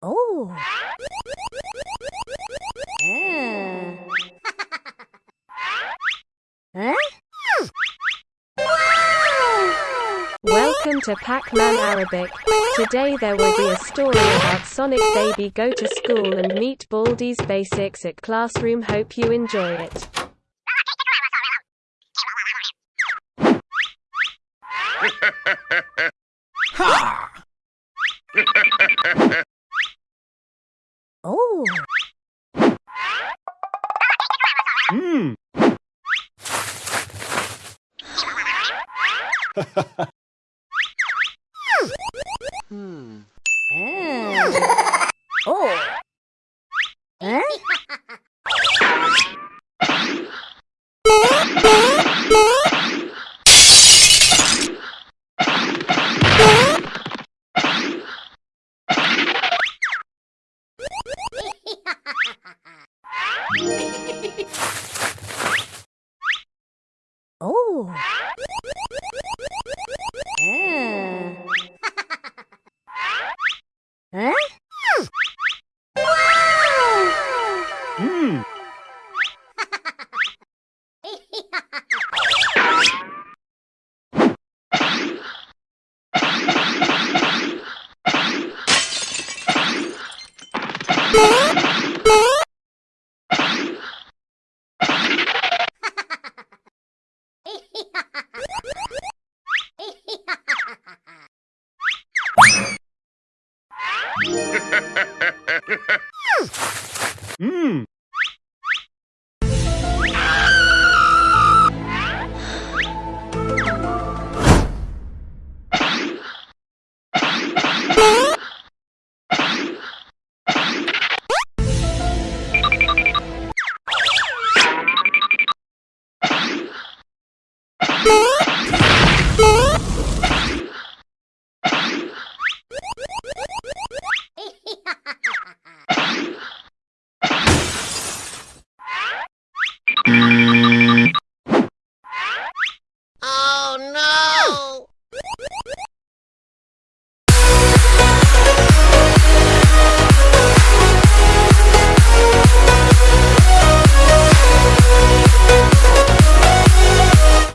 Oh. Ah. huh? Welcome to Pac-Man Arabic. Today there will be a story about Sonic Baby go to school and meet Baldi's basics at classroom. Hope you enjoy it. Ha! Hmm. Hmm. Ah. Oh. Ah. huh? Hmm. 음. Música